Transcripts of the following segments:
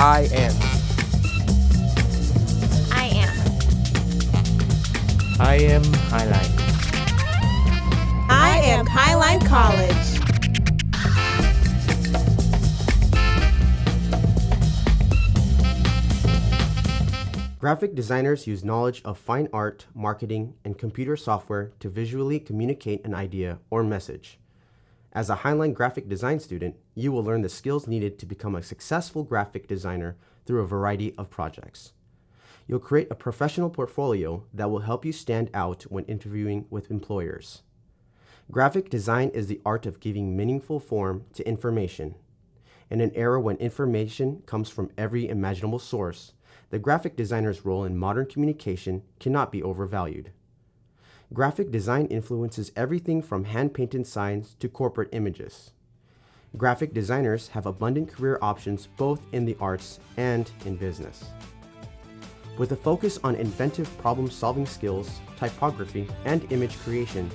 I am. I am. I am Highline. I am Highline College. Graphic designers use knowledge of fine art, marketing, and computer software to visually communicate an idea or message. As a Highline graphic design student, you will learn the skills needed to become a successful graphic designer through a variety of projects. You'll create a professional portfolio that will help you stand out when interviewing with employers. Graphic design is the art of giving meaningful form to information. In an era when information comes from every imaginable source, the graphic designer's role in modern communication cannot be overvalued. Graphic design influences everything from hand-painted signs to corporate images. Graphic designers have abundant career options both in the arts and in business. With a focus on inventive problem-solving skills, typography, and image creation,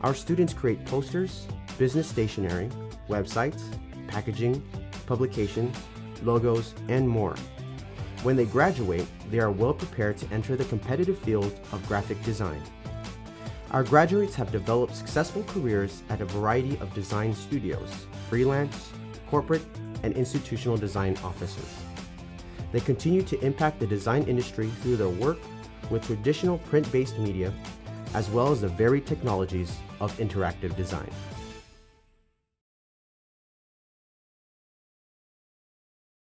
our students create posters, business stationery, websites, packaging, publications, logos, and more. When they graduate, they are well prepared to enter the competitive field of graphic design. Our graduates have developed successful careers at a variety of design studios, freelance, corporate, and institutional design offices. They continue to impact the design industry through their work with traditional print-based media, as well as the varied technologies of interactive design.